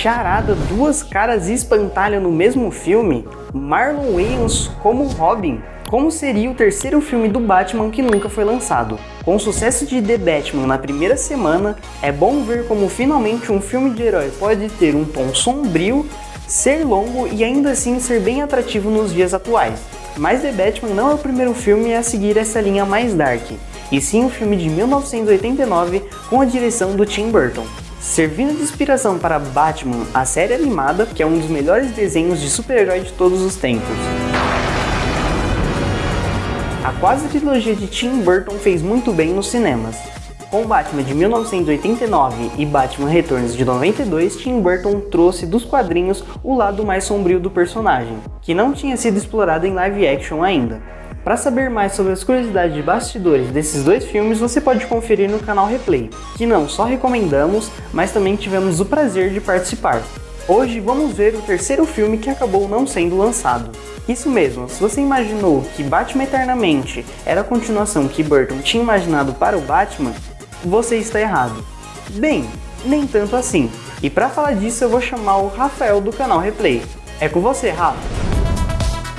Charada, duas caras e espantalho no mesmo filme? Marlon Wayans como Robin? Como seria o terceiro filme do Batman que nunca foi lançado? Com o sucesso de The Batman na primeira semana, é bom ver como finalmente um filme de herói pode ter um tom sombrio, ser longo e ainda assim ser bem atrativo nos dias atuais. Mas The Batman não é o primeiro filme a seguir essa linha mais dark, e sim o filme de 1989 com a direção do Tim Burton. Servindo de inspiração para Batman, a série animada, que é um dos melhores desenhos de super-herói de todos os tempos. A quase trilogia de Tim Burton fez muito bem nos cinemas. Com Batman de 1989 e Batman Returns de 92, Tim Burton trouxe dos quadrinhos o lado mais sombrio do personagem, que não tinha sido explorado em live action ainda. Para saber mais sobre as curiosidades de bastidores desses dois filmes, você pode conferir no canal Replay, que não só recomendamos, mas também tivemos o prazer de participar. Hoje vamos ver o terceiro filme que acabou não sendo lançado. Isso mesmo, se você imaginou que Batman Eternamente era a continuação que Burton tinha imaginado para o Batman, você está errado. Bem, nem tanto assim. E para falar disso eu vou chamar o Rafael do canal Replay. É com você, Rafa.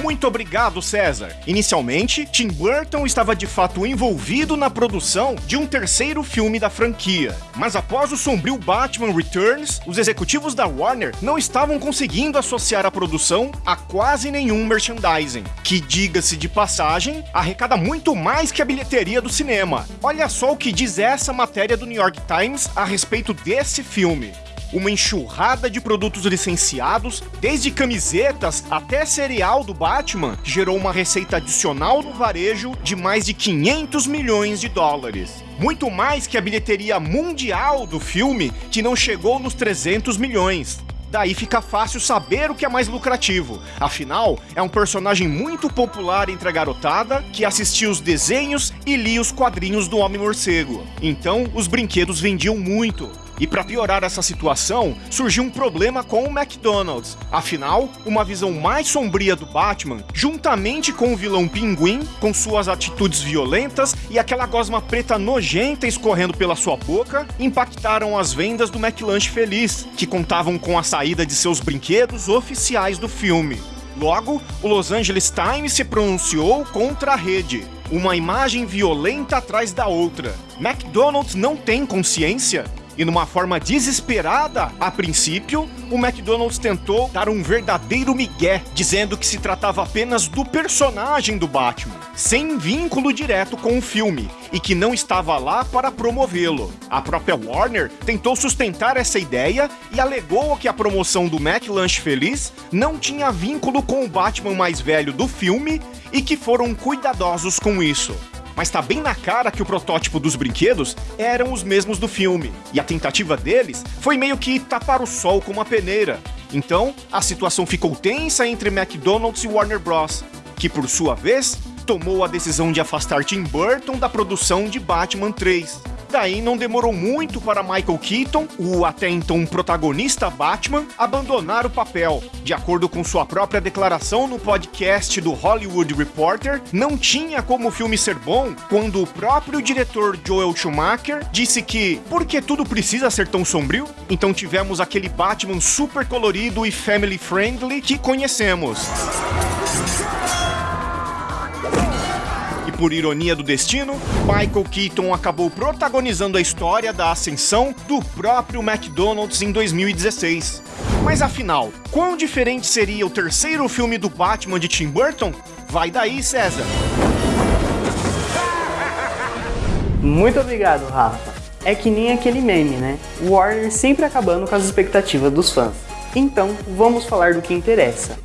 Muito obrigado, César. Inicialmente, Tim Burton estava de fato envolvido na produção de um terceiro filme da franquia. Mas após o sombrio Batman Returns, os executivos da Warner não estavam conseguindo associar a produção a quase nenhum merchandising, que, diga-se de passagem, arrecada muito mais que a bilheteria do cinema. Olha só o que diz essa matéria do New York Times a respeito desse filme uma enxurrada de produtos licenciados, desde camisetas até cereal do Batman, gerou uma receita adicional no varejo de mais de 500 milhões de dólares. Muito mais que a bilheteria mundial do filme, que não chegou nos 300 milhões. Daí fica fácil saber o que é mais lucrativo. Afinal, é um personagem muito popular entre a garotada que assistia os desenhos e lia os quadrinhos do Homem-Morcego. Então, os brinquedos vendiam muito. E para piorar essa situação, surgiu um problema com o McDonald's. Afinal, uma visão mais sombria do Batman, juntamente com o vilão Pinguim, com suas atitudes violentas e aquela gosma preta nojenta escorrendo pela sua boca, impactaram as vendas do McLanche Feliz, que contavam com a saída de seus brinquedos oficiais do filme. Logo, o Los Angeles Times se pronunciou contra a rede. Uma imagem violenta atrás da outra. McDonald's não tem consciência? E numa forma desesperada, a princípio, o McDonald's tentou dar um verdadeiro migué, dizendo que se tratava apenas do personagem do Batman, sem vínculo direto com o filme, e que não estava lá para promovê-lo. A própria Warner tentou sustentar essa ideia e alegou que a promoção do McLanche Feliz não tinha vínculo com o Batman mais velho do filme e que foram cuidadosos com isso mas tá bem na cara que o protótipo dos brinquedos eram os mesmos do filme, e a tentativa deles foi meio que tapar o sol com uma peneira. Então, a situação ficou tensa entre McDonald's e Warner Bros., que por sua vez tomou a decisão de afastar Tim Burton da produção de Batman 3. Daí não demorou muito para Michael Keaton, o até então protagonista Batman, abandonar o papel. De acordo com sua própria declaração no podcast do Hollywood Reporter, não tinha como o filme ser bom quando o próprio diretor Joel Schumacher disse que porque tudo precisa ser tão sombrio? Então tivemos aquele Batman super colorido e family friendly que conhecemos. Por ironia do destino, Michael Keaton acabou protagonizando a história da ascensão do próprio McDonald's em 2016. Mas afinal, quão diferente seria o terceiro filme do Batman de Tim Burton? Vai daí, César! Muito obrigado, Rafa. É que nem aquele meme, né? Warner sempre acabando com as expectativas dos fãs. Então, vamos falar do que interessa.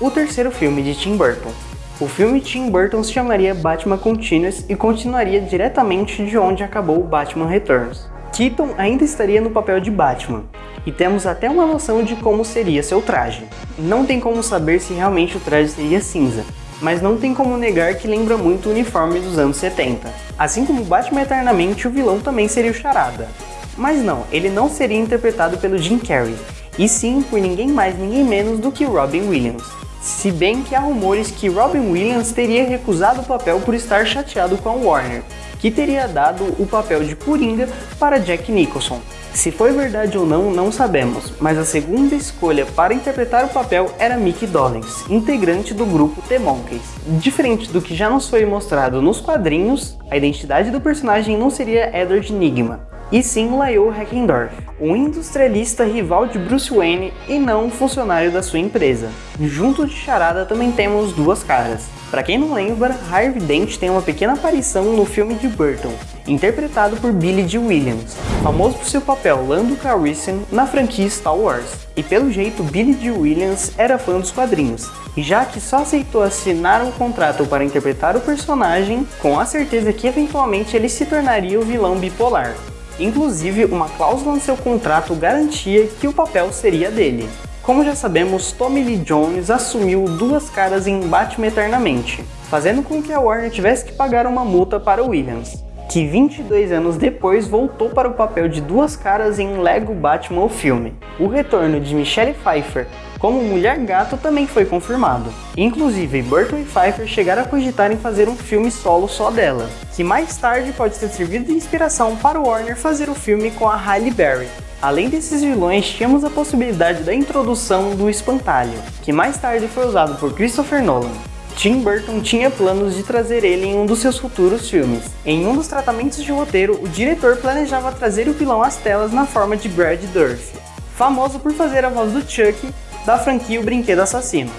O terceiro filme de Tim Burton, o filme Tim Burton se chamaria Batman Continuous e continuaria diretamente de onde acabou o Batman Returns. Keaton ainda estaria no papel de Batman, e temos até uma noção de como seria seu traje. Não tem como saber se realmente o traje seria cinza, mas não tem como negar que lembra muito o uniforme dos anos 70. Assim como Batman Eternamente, o vilão também seria o Charada. Mas não, ele não seria interpretado pelo Jim Carrey, e sim por ninguém mais ninguém menos do que Robin Williams se bem que há rumores que Robin Williams teria recusado o papel por estar chateado com a Warner, que teria dado o papel de Coringa para Jack Nicholson. Se foi verdade ou não, não sabemos, mas a segunda escolha para interpretar o papel era Mickey Dolenz, integrante do grupo The Monkeys. Diferente do que já nos foi mostrado nos quadrinhos, a identidade do personagem não seria Edward Nigma, e sim Lyle Heckendorf, um industrialista rival de Bruce Wayne e não um funcionário da sua empresa. Junto de Charada também temos duas caras. Para quem não lembra, Harvey Dent tem uma pequena aparição no filme de Burton, interpretado por Billy Dee Williams, famoso por seu papel Lando Calrissian na franquia Star Wars. E pelo jeito, Billy Dee Williams era fã dos quadrinhos, já que só aceitou assinar um contrato para interpretar o personagem com a certeza que eventualmente ele se tornaria o vilão bipolar. Inclusive, uma cláusula no seu contrato garantia que o papel seria dele. Como já sabemos, Tommy Lee Jones assumiu duas caras em Batman Eternamente, fazendo com que a Warner tivesse que pagar uma multa para Williams, que 22 anos depois voltou para o papel de duas caras em Lego Batman o filme. O retorno de Michelle Pfeiffer como Mulher Gato também foi confirmado. Inclusive, Burton e Pfeiffer chegaram a cogitar em fazer um filme solo só dela, que mais tarde pode ter servido de inspiração para Warner fazer o filme com a Halle Berry. Além desses vilões, tínhamos a possibilidade da introdução do Espantalho, que mais tarde foi usado por Christopher Nolan. Tim Burton tinha planos de trazer ele em um dos seus futuros filmes. Em um dos tratamentos de roteiro, o diretor planejava trazer o vilão às telas na forma de Brad Dourif, famoso por fazer a voz do Chuck da franquia O Brinquedo Assassino.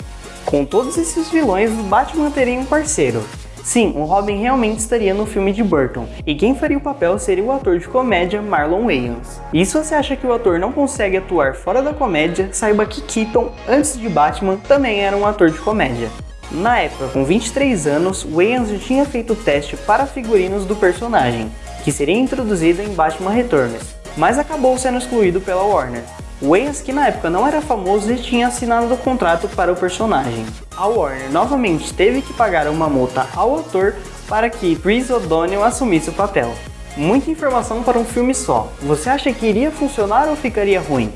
Com todos esses vilões, o Batman teria um parceiro. Sim, o Robin realmente estaria no filme de Burton, e quem faria o papel seria o ator de comédia Marlon Wayans. E se você acha que o ator não consegue atuar fora da comédia, saiba que Keaton, antes de Batman, também era um ator de comédia. Na época, com 23 anos, Wayans já tinha feito o teste para figurinos do personagem, que seria introduzido em Batman Returns, mas acabou sendo excluído pela Warner. Wayans, que na época não era famoso, e tinha assinado o contrato para o personagem. A Warner novamente teve que pagar uma multa ao ator para que Chris O'Donnell assumisse o papel. Muita informação para um filme só. Você acha que iria funcionar ou ficaria ruim?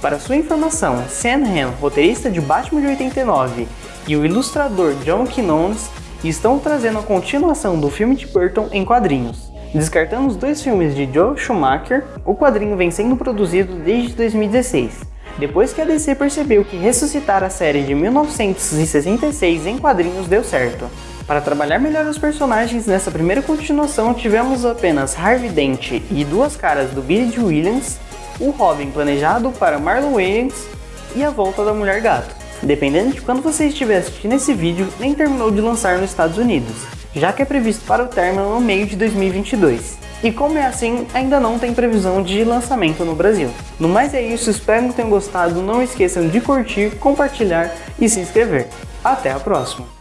Para sua informação, Sam Hamm, roteirista de Batman de 89, e o ilustrador John Quinones estão trazendo a continuação do filme de Burton em quadrinhos. Descartando os dois filmes de Joe Schumacher, o quadrinho vem sendo produzido desde 2016, depois que a DC percebeu que ressuscitar a série de 1966 em quadrinhos deu certo. Para trabalhar melhor os personagens nessa primeira continuação, tivemos apenas Harvey Dent e duas caras do Billy Williams, o Robin planejado para Marlon Wayans e a volta da Mulher Gato. Dependendo de quando você estiver assistindo esse vídeo, nem terminou de lançar nos Estados Unidos já que é previsto para o término no meio de 2022. E como é assim, ainda não tem previsão de lançamento no Brasil. No mais é isso, espero que tenham gostado, não esqueçam de curtir, compartilhar e se inscrever. Até a próxima!